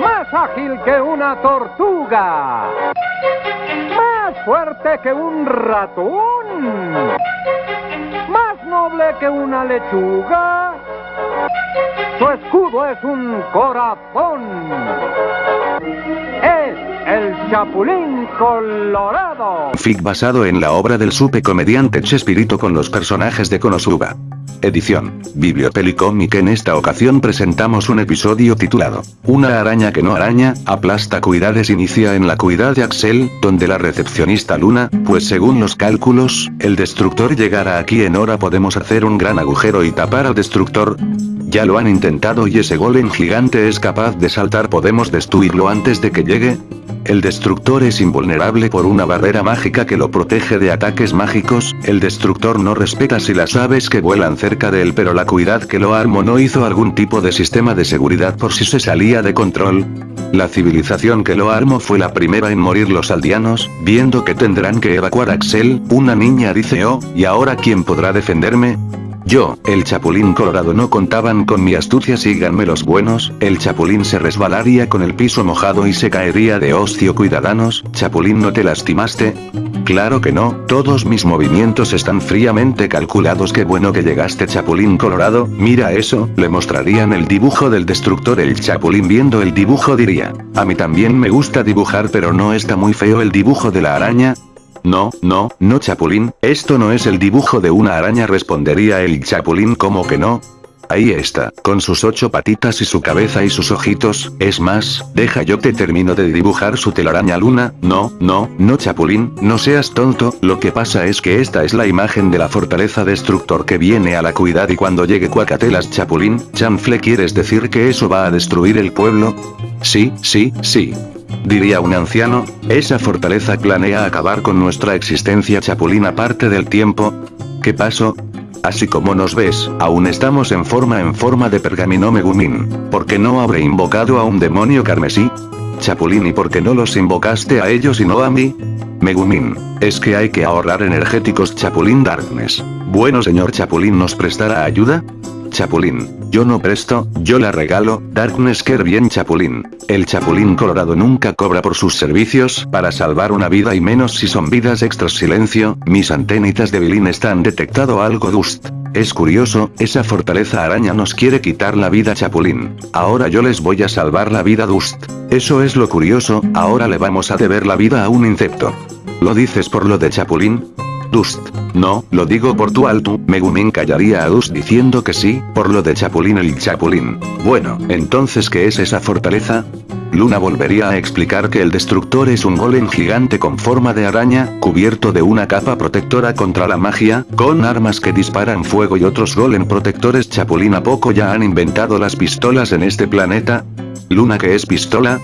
Más ágil que una tortuga. Más fuerte que un ratón. Más noble que una lechuga. Su escudo es un corazón. Chapulín Colorado. Fic basado en la obra del supe comediante Chespirito con los personajes de Konosuba. Edición. Bibliopélico que en esta ocasión presentamos un episodio titulado Una araña que no araña, aplasta cuidades inicia en la cuidad de Axel, donde la recepcionista Luna, pues según los cálculos, el destructor llegará aquí en hora podemos hacer un gran agujero y tapar al destructor, ya lo han intentado y ese golem gigante es capaz de saltar podemos destruirlo antes de que llegue. El destructor es invulnerable por una barrera mágica que lo protege de ataques mágicos, el destructor no respeta si las aves que vuelan cerca de él pero la cuidad que lo armó no hizo algún tipo de sistema de seguridad por si se salía de control. La civilización que lo armó fue la primera en morir los aldeanos, viendo que tendrán que evacuar a Axel, una niña dice oh, ¿y ahora quién podrá defenderme? Yo, el chapulín colorado no contaban con mi astucia síganme los buenos, el chapulín se resbalaría con el piso mojado y se caería de hostia cuidadanos, chapulín no te lastimaste, Claro que no, todos mis movimientos están fríamente calculados qué bueno que llegaste Chapulín Colorado, mira eso, le mostrarían el dibujo del destructor el Chapulín viendo el dibujo diría, a mí también me gusta dibujar pero no está muy feo el dibujo de la araña, no, no, no Chapulín, esto no es el dibujo de una araña respondería el Chapulín como que no. Ahí está, con sus ocho patitas y su cabeza y sus ojitos, es más, deja yo te termino de dibujar su telaraña luna, no, no, no Chapulín, no seas tonto, lo que pasa es que esta es la imagen de la fortaleza destructor que viene a la cuidad y cuando llegue Cuacatelas Chapulín, chanfle ¿quieres decir que eso va a destruir el pueblo? Sí, sí, sí. Diría un anciano, esa fortaleza planea acabar con nuestra existencia chapulín aparte del tiempo. ¿Qué pasó? Así como nos ves, aún estamos en forma en forma de pergamino Megumin. ¿Por qué no habré invocado a un demonio carmesí? Chapulín ¿y por qué no los invocaste a ellos y no a mí? Megumin, es que hay que ahorrar energéticos Chapulín Darkness. Bueno señor Chapulín nos prestará ayuda? Chapulín. Yo no presto, yo la regalo, Darkness Care bien Chapulín. El Chapulín Colorado nunca cobra por sus servicios, para salvar una vida y menos si son vidas extras silencio, mis antenitas de Bilín están detectado algo dust. Es curioso, esa fortaleza araña nos quiere quitar la vida Chapulín. Ahora yo les voy a salvar la vida Dust. Eso es lo curioso, ahora le vamos a deber la vida a un insecto. ¿Lo dices por lo de Chapulín? No, lo digo por tu alto, Megumin callaría a Dust diciendo que sí, por lo de Chapulín el Chapulín. Bueno, entonces ¿qué es esa fortaleza? Luna volvería a explicar que el destructor es un golem gigante con forma de araña, cubierto de una capa protectora contra la magia, con armas que disparan fuego y otros golem protectores Chapulín a poco ya han inventado las pistolas en este planeta. Luna que es pistola.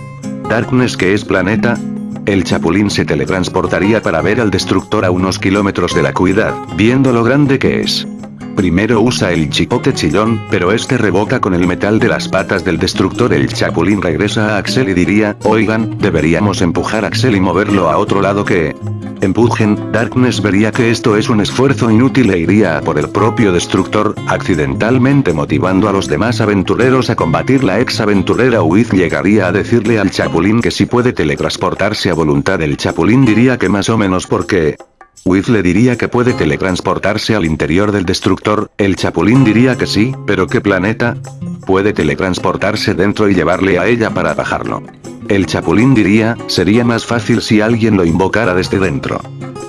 Darkness que es planeta. El chapulín se teletransportaría para ver al destructor a unos kilómetros de la cuidad, viendo lo grande que es. Primero usa el chipote chillón, pero este revoca con el metal de las patas del destructor el chapulín regresa a Axel y diría, oigan, deberíamos empujar a Axel y moverlo a otro lado que... Empujen, Darkness vería que esto es un esfuerzo inútil e iría a por el propio destructor, accidentalmente motivando a los demás aventureros a combatir la ex aventurera Wiz llegaría a decirle al chapulín que si puede teletransportarse a voluntad el chapulín diría que más o menos porque... Wiz le diría que puede teletransportarse al interior del destructor, el chapulín diría que sí, pero ¿qué planeta? Puede teletransportarse dentro y llevarle a ella para bajarlo. El chapulín diría, sería más fácil si alguien lo invocara desde dentro.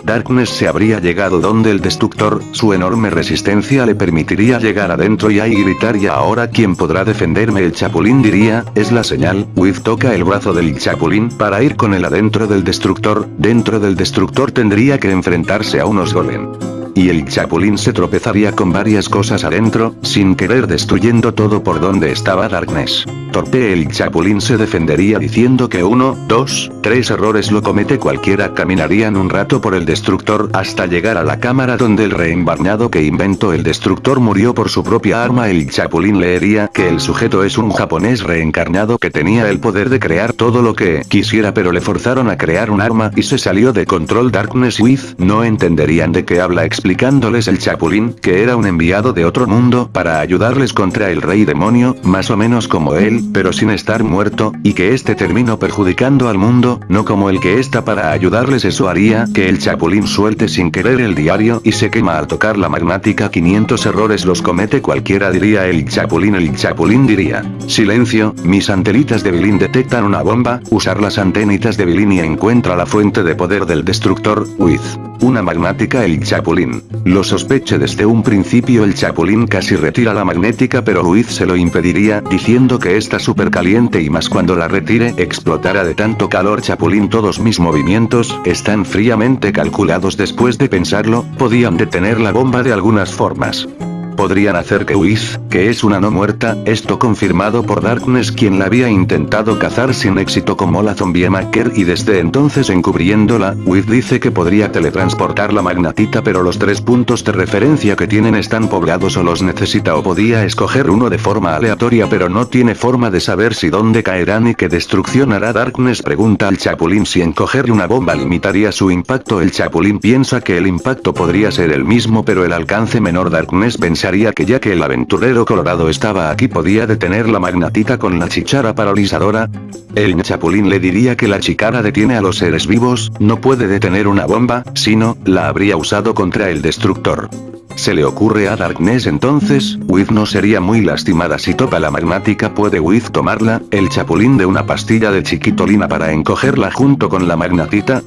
Darkness se habría llegado donde el destructor, su enorme resistencia le permitiría llegar adentro y ahí gritar y ahora quién podrá defenderme el chapulín diría, es la señal, Wiz toca el brazo del chapulín para ir con él adentro del destructor, dentro del destructor tendría que enfrentarse a unos golem y el chapulín se tropezaría con varias cosas adentro, sin querer destruyendo todo por donde estaba Darkness. Torpe el chapulín se defendería diciendo que uno, dos, tres errores lo comete cualquiera caminarían un rato por el destructor hasta llegar a la cámara donde el reembarnado que inventó el destructor murió por su propia arma el chapulín leería que el sujeto es un japonés reencarnado que tenía el poder de crear todo lo que quisiera pero le forzaron a crear un arma y se salió de control Darkness with no entenderían de qué habla explicándoles el chapulín que era un enviado de otro mundo para ayudarles contra el rey demonio, más o menos como él, pero sin estar muerto, y que este terminó perjudicando al mundo, no como el que está para ayudarles eso haría que el chapulín suelte sin querer el diario y se quema al tocar la magnática 500 errores los comete cualquiera diría el chapulín el chapulín diría, silencio, mis antenitas de Bilín detectan una bomba, usar las antenitas de Bilín y encuentra la fuente de poder del destructor, Wiz. Una magnática el Chapulín. Lo sospeché desde un principio el Chapulín casi retira la magnética pero Luis se lo impediría diciendo que está súper caliente y más cuando la retire explotará de tanto calor. Chapulín todos mis movimientos están fríamente calculados. Después de pensarlo, podían detener la bomba de algunas formas podrían hacer que Whis, que es una no muerta, esto confirmado por Darkness quien la había intentado cazar sin éxito como la zombie Maker y desde entonces encubriéndola, Whis dice que podría teletransportar la magnatita pero los tres puntos de referencia que tienen están poblados o los necesita o podía escoger uno de forma aleatoria pero no tiene forma de saber si dónde caerán y qué destrucción hará Darkness pregunta al Chapulín. Si encoger una bomba limitaría su impacto el Chapulín piensa que el impacto podría ser el mismo pero el alcance menor Darkness pensaría pensaría que ya que el aventurero colorado estaba aquí podía detener la magnatita con la chichara paralizadora. El chapulín le diría que la chicara detiene a los seres vivos, no puede detener una bomba, sino, la habría usado contra el destructor. Se le ocurre a Darkness entonces, Wiz no sería muy lastimada si topa la magnática puede Wiz tomarla, el chapulín de una pastilla de chiquitolina para encogerla junto con la magnatita,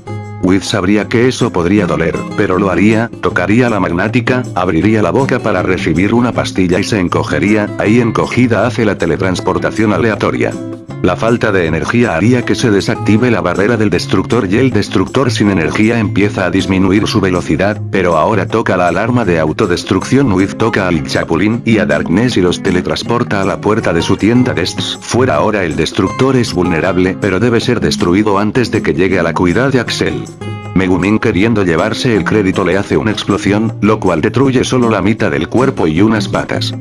Wiz sabría que eso podría doler, pero lo haría, tocaría la magnática, abriría la boca para recibir una pastilla y se encogería, ahí encogida hace la teletransportación aleatoria. La falta de energía haría que se desactive la barrera del destructor y el destructor sin energía empieza a disminuir su velocidad, pero ahora toca la alarma de autodestrucción Wiz toca al Chapulín y a Darkness y los teletransporta a la puerta de su tienda Dests. Fuera ahora el destructor es vulnerable pero debe ser destruido antes de que llegue a la cuidad de Axel. Megumin queriendo llevarse el crédito le hace una explosión, lo cual destruye solo la mitad del cuerpo y unas patas.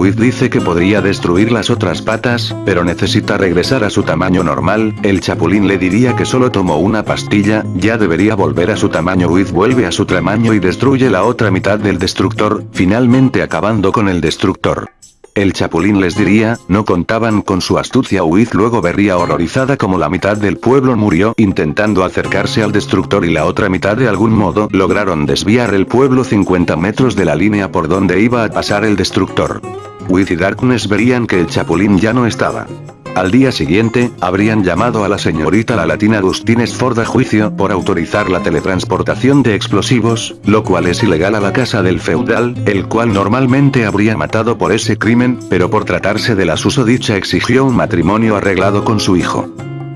Wiz dice que podría destruir las otras patas, pero necesita regresar a su tamaño normal, el chapulín le diría que solo tomó una pastilla, ya debería volver a su tamaño Wiz vuelve a su tamaño y destruye la otra mitad del destructor, finalmente acabando con el destructor. El chapulín les diría, no contaban con su astucia Wiz luego vería horrorizada como la mitad del pueblo murió intentando acercarse al destructor y la otra mitad de algún modo lograron desviar el pueblo 50 metros de la línea por donde iba a pasar el destructor. Wiz y Darkness verían que el chapulín ya no estaba. Al día siguiente, habrían llamado a la señorita la latina Agustín Ford a juicio por autorizar la teletransportación de explosivos, lo cual es ilegal a la casa del feudal, el cual normalmente habría matado por ese crimen, pero por tratarse de la susodicha exigió un matrimonio arreglado con su hijo.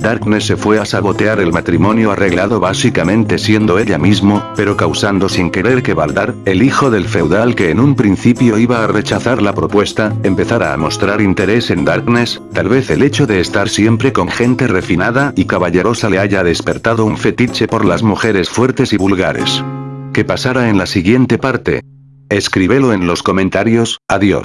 Darkness se fue a sabotear el matrimonio arreglado básicamente siendo ella mismo, pero causando sin querer que Baldar, el hijo del feudal que en un principio iba a rechazar la propuesta, empezara a mostrar interés en Darkness, tal vez el hecho de estar siempre con gente refinada y caballerosa le haya despertado un fetiche por las mujeres fuertes y vulgares. ¿Qué pasará en la siguiente parte? Escríbelo en los comentarios, adiós.